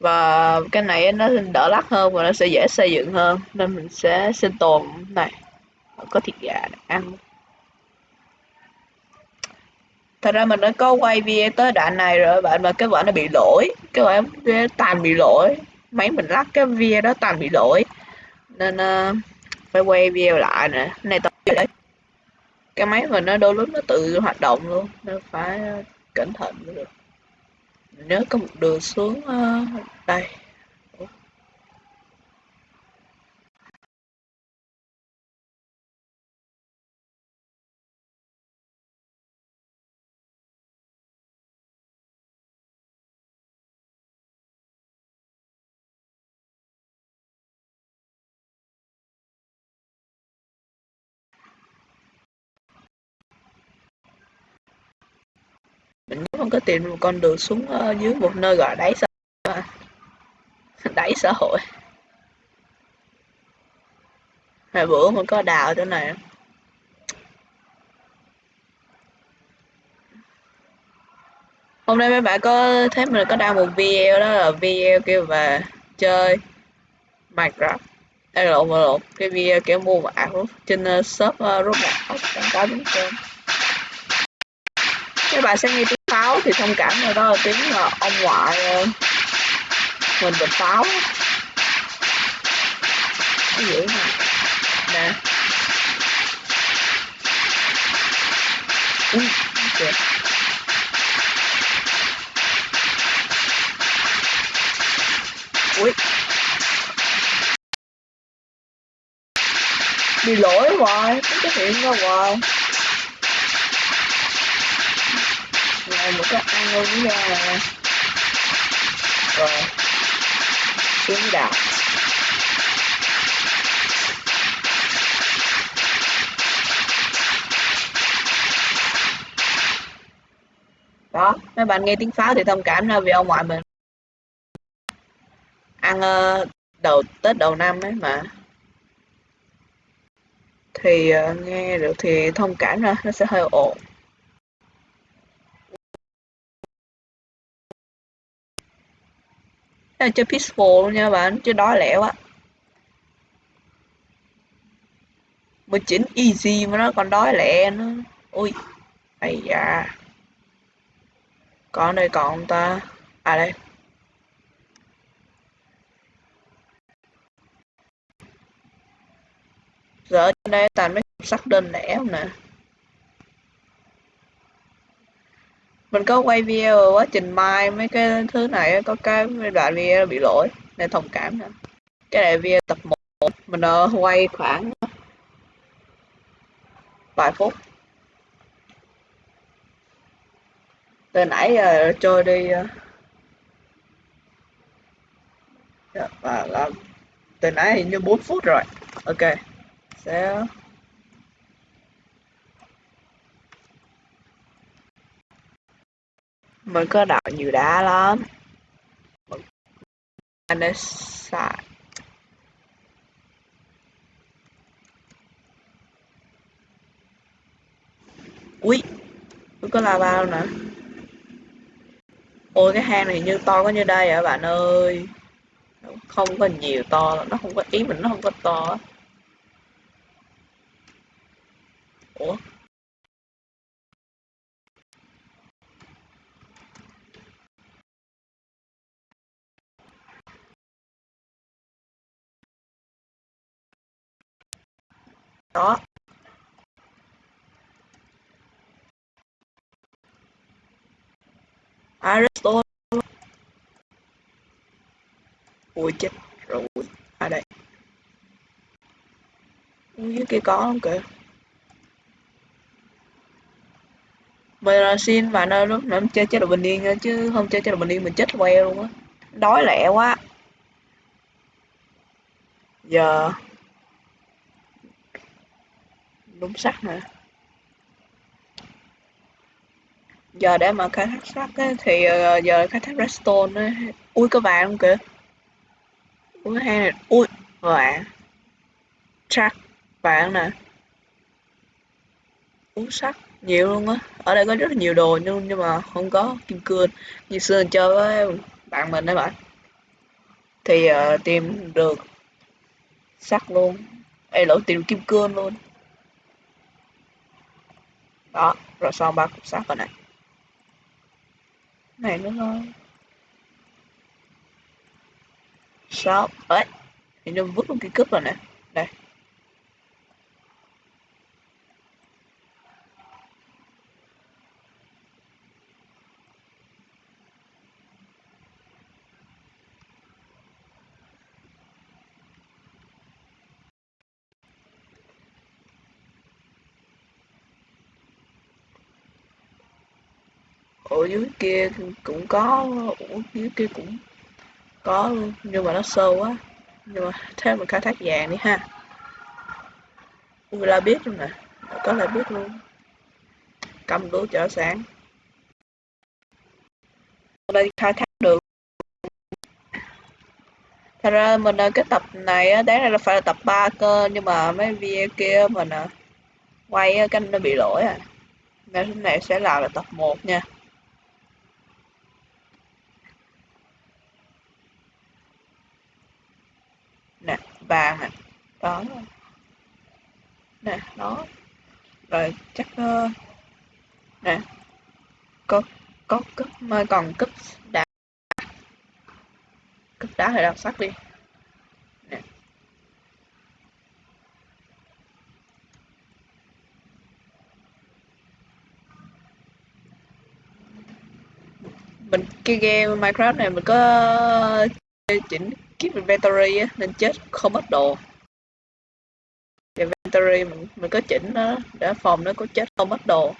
và cái này nó đỡ lắc hơn và nó sẽ dễ xây dựng hơn. Nên mình sẽ sinh tồn này. Có thịt gà để ăn. Thật ra mình đã có quay video tới đoạn này rồi bạn mà cái vợ nó bị lỗi. Cái vở tàn bị lỗi. Máy mình lắc cái video đó tàn bị lỗi. Nên uh, phải quay video lại nè. Này tập đấy? Cái máy mình nó đôi lúc nó tự hoạt động luôn. Nên phải ờ, cẩn thận mới được nếu có một đường xuống ờ, uh, đây mình không có tìm một con đường xuống uh, dưới một nơi gọi đáy xã hội. Đáy xã hội. Hồi bữa mình có đào chỗ này. Hôm nay mấy bạn có thấy mình có đăng một video đó là video kêu về chơi Minecraft. Đây là lộn lộn cái video kiểu mua mạng trên uh, shop ờ, uh, Roblox có đúng không các bạn sẽ nghe pháo thì thông cảm rồi đó là tiếng là ông ngoại ờ, mình bị pháo cái gì mà nè. Ui, kìa. Ui. Bị lỗi hoài cái hiện ra hoài. Này một cái ăn luôn nha. Rồi. Xuống đạp đó, mấy bạn nghe tiếng pháo thì thông cảm ra vì ông ngoại mình ăn ờ, đầu, tết đầu năm ấy mà. Thì ờ, nghe được thì thông cảm ra nó sẽ hơi ồn là chơi peaceful luôn nha bạn chứ đói lẹ quá 19 easy mà nó còn đói lẹ nữa. Ui ây da. Còn đây còn ta. À đây. Giờ trên đây toàn mấy sắc đơn lẻ không nè. Mình có quay video quá trình mai mấy cái thứ này có cái đoạn video bị lỗi, nên thông cảm nữa cái này video tập 1 mình ờ, quay khoảng vài phút. Từ nãy giờ trôi đi ờ, dạ, và từ nãy hình như 4 phút rồi. Ok, sẽ mình có đào nhiều đá lắm. Anh ấy xài. Ui tôi có là bao nè. Ôi, cái hang này như to có như đây à bạn ơi? Không có nhiều to nó không có, ý mình nó không có to. Ủa? Đó. Aristotle. Ui, chết rồi. À đây. Dưới kia có không kìa? Mình là xin bạn ơi lúc nãy chơi chế độ bình yên chứ không chơi chế độ bình yên mình chết que luôn á. Đói lẹ quá. Giờ đúng sắt nữa. Giờ để mà khai thác sắt ấy, thì ờ, giờ khai thác redstone ấy. ui có vàng không kìa? Ui hay này ui vàng. Chắc vàng nè. Uống sắt nhiều luôn á. Ở đây có rất là nhiều đồ nhưng nhưng mà không có kim cương. Như xưa chơi với bạn mình đấy bạn. Thì uh, tìm được sắt luôn. Ê lỗ tìm kim cương luôn đó, rồi xong ba cục sắt rồi này này nữa thôi sáu ấy thì nó vứt luôn cái cướp rồi nè. Đây. Ở dưới kia cũng có ở dưới kia cũng có luôn nhưng mà nó sâu quá. Nhưng mà thế mình khai thác vàng đi ha. Ui la biết luôn nè có là biết luôn. Cầm đũa chở sáng đây khai thác được. Thật ra mình ờ, cái tập này á đáng ra là phải là tập 3 cơ nhưng mà mấy video kia mình ờ, quay cái nó bị lỗi à. Nên cái này sẽ là, là tập 1 nha nè vàng nè đó nè đó rồi chắc uh, nè. Có có cúp mà còn cúp đá. Cúp đá thì đọc sắc đi. Nè. Mình cái game Minecraft này mình có chỉnh keep inventory á nên chết không mất đồ. Inventory mình, mình có chỉnh nó để phòng nó có chết không mất đồ.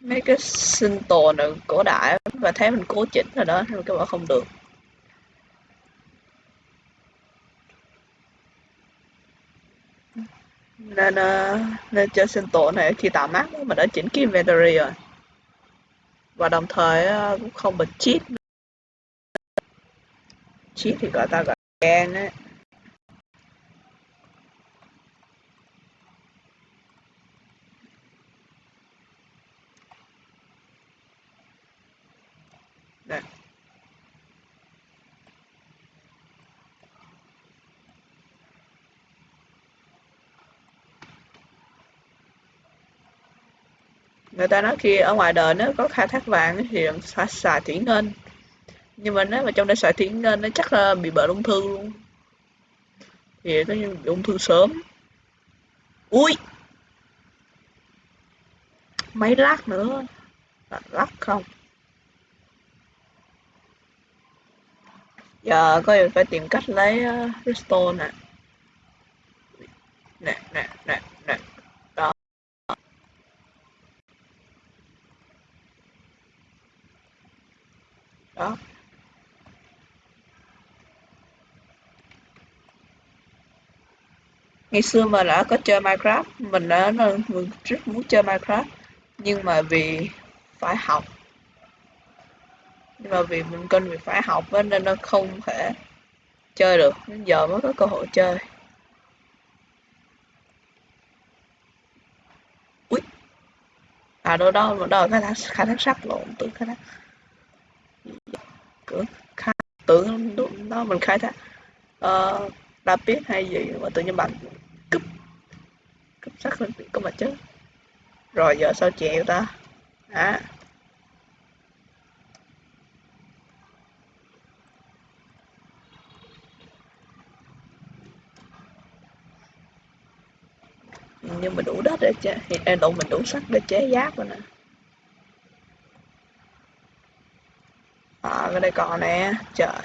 Mấy cái sinh tồn ở cổ đại và thấy mình cố chỉnh rồi đó nhưng các bạn không được. Nên uh, nên chơi sinh tồn này khi tạo mát mình đã chỉnh cái inventory rồi. Và đồng thời uh, cũng không bị cheat cheat thì gọi ta gọi gen ấy Đây. người ta nói khi ở ngoài đời nó có khai thác vàng thì phải xài thủy ngân nhưng mà nếu mà trong đây xài tiếng nên nó chắc là bị bệnh ung thư luôn. Thì có như bị ung thư sớm. Ui! Mấy lát nữa. Lắc không? Giờ có phải tìm cách lấy ờ, uh, redstone nè. Nè nè nè nè đó đó ngày xưa mà đã có chơi Minecraft mình đã mình rất muốn chơi Minecraft nhưng mà vì phải học. Nhưng mà vì mình cần vì phải học nên nó không thể chơi được. Đến giờ mới có cơ hội chơi. Ui à đâu đâu mà đâu khai thác khai thác sắt lộn tưởng khai thác tưởng khai tưởng đó mình khai thác. Uh, rapid hay gì mà tự nhiên bạn cúp cúp sắt lên có mà chết rồi giờ sao chịu ta? À nhưng mà đủ đất để chế hiện đủ, mình đủ sắt để chế giáp rồi nè. À cái đây còn nè, trời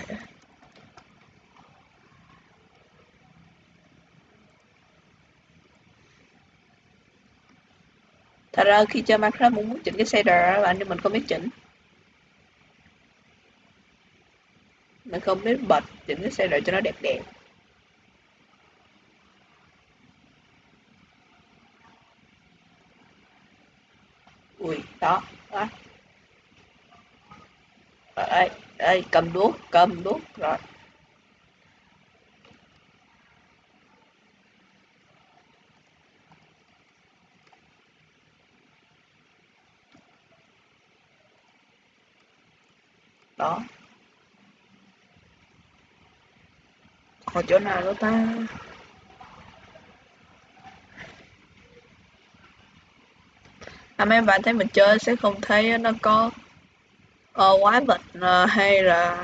thật ra khi chơi Minecraft muốn muốn chỉnh cái shader á bạn nhưng mình không biết chỉnh. Mình không biết bật chỉnh cái shader cho nó đẹp đẹp ui, đó đó. Đây đây, cầm đuốc cầm đuốc, rồi. Đó. Ở chỗ nào đó ta? À mấy bạn thấy mình chơi sẽ không thấy nó có ờ, uh, quái vật uh, ờ, hay là